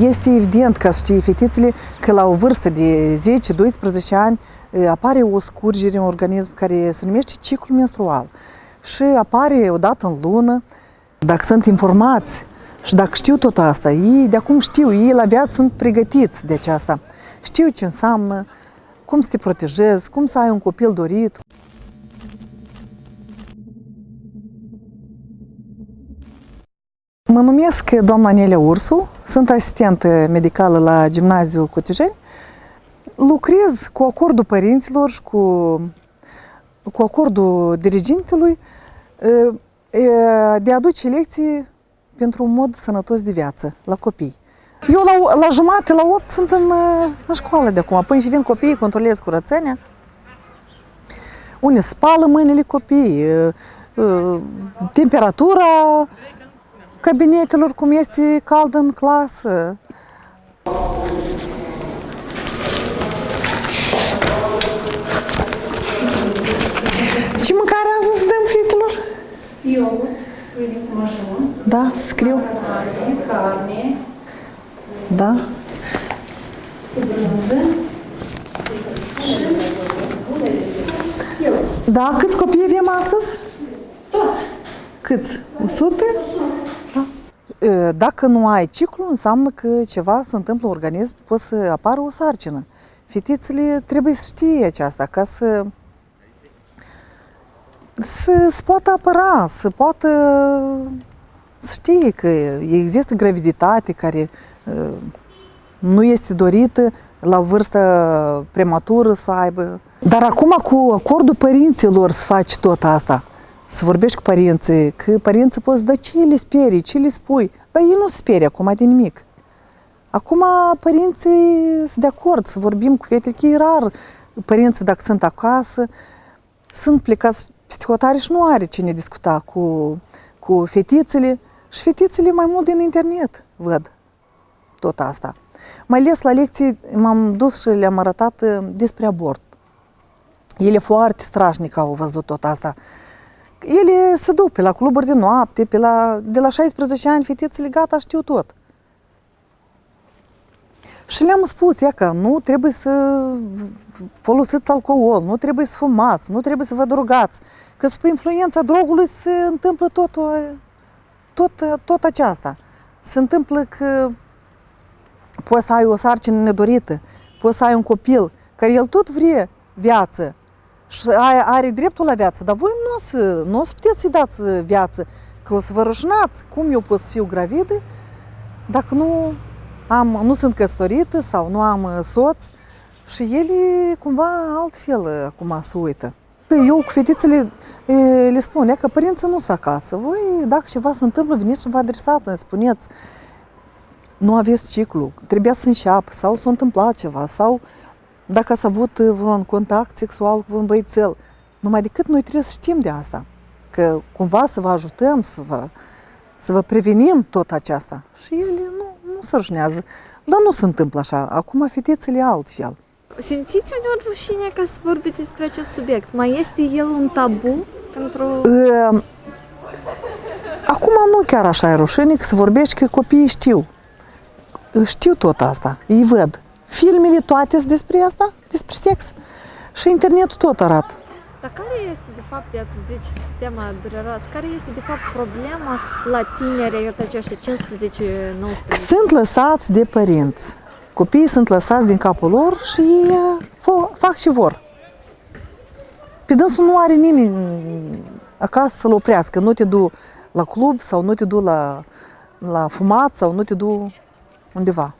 Este evident că știi fetițele că la o vârstă de 10-12 ani apare o scurgere în organism care se numește ciclu menstrual și apare o dată în lună. Dacă sunt informați și dacă știu tot asta, ei de acum știu, ei la viață sunt pregătiți de aceasta. Știu ce înseamnă, cum să te protejezi, cum să ai un copil dorit. Mă numesc doamna Nelia Ursu, sunt asistentă medicală la Gimnaziul Cotijeni. Lucrez cu acordul părinților și cu, cu acordul dirigintelui de a aduce lecții pentru un mod sănătos de viață la copii. Eu la, la jumate, la 8 sunt în, în școală de acum. Până și vin copiii, controlez curățenia. Unii spală mâinile copiii, temperatura cabinetelor, cum este cald în clasă. Ce mâncare azi să dăm fetelor? Iogurt, pâine cu mășun. Da, scriu. Carne, carne, Da. cu brânză. Da, câți copii avem astăzi? Toți. Câți? 100? Da. Dacă nu ai ciclu, înseamnă că ceva se întâmplă în organism, poate să apară o sarcină. Fetițele trebuie să știe aceasta ca să să se poată apăra, să poată să știe că există graviditate care nu este dorită la vârstă prematură să aibă. Dar acum cu acordul părinților să faci tot asta să vorbești cu părinții, că părinții pot să da ce le sperii, ce le spui. Dar ei nu se sperie acum de nimic. Acum părinții sunt de acord să vorbim cu fetele, că e rar părinții dacă sunt acasă, sunt plecați psihotare și nu are cine discuta cu, cu fetițele și fetițele mai mult din internet văd tot asta. Mai ales la lecții m-am dus și le-am arătat despre abort. Ele foarte strașnic au văzut tot asta ele se duc pe la cluburi de noapte, pe la, de la 16 ani, fetițele gata, știu tot. Și le-am spus, ia că nu trebuie să folosiți alcool, nu trebuie să fumați, nu trebuie să vă drogați, că sub influența drogului se întâmplă tot, tot, tot aceasta. Se întâmplă că poți să ai o sarcină nedorită, poți să ai un copil care el tot vrea viață, și are dreptul la viață, dar voi nu o să, nu o să puteți să-i dați viață, că o să vă rușnați. Cum eu pot să fiu gravidă dacă nu, am, nu sunt căsătorită sau nu am soț? Și ele cumva altfel acum se uită. Eu cu fetițele le spun, că părinții nu sunt acasă. Voi, dacă ceva se întâmplă, veniți și vă adresați, îmi spuneți, nu aveți ciclu, trebuia să înșeapă sau s-a întâmplat ceva sau dacă ați avut vreun contact sexual cu un băiețel, numai decât noi trebuie să știm de asta. Că cumva să vă ajutăm, să vă, să vă prevenim tot aceasta. Și ele nu, nu se rușnează. Dar nu se întâmplă așa. Acum fetițele altfel. Simțiți uneori rușine ca să vorbiți despre acest subiect? Mai este el un tabu pentru... Acum nu chiar așa e rușine, că să vorbești că copiii știu. Știu tot asta, îi văd. Filmele toate sunt despre asta, despre sex. Și internetul tot arată. Dar care este, de fapt, iată, zici, sistema dureros, care este, de fapt, problema la tineri, iată, aceștia 15-19? Sunt lăsați de părinți. Copiii sunt lăsați din capul lor și fac ce vor. Pe dânsul nu are nimeni acasă să-l oprească. Nu te du la club sau nu te du la, la fumat sau nu te du undeva.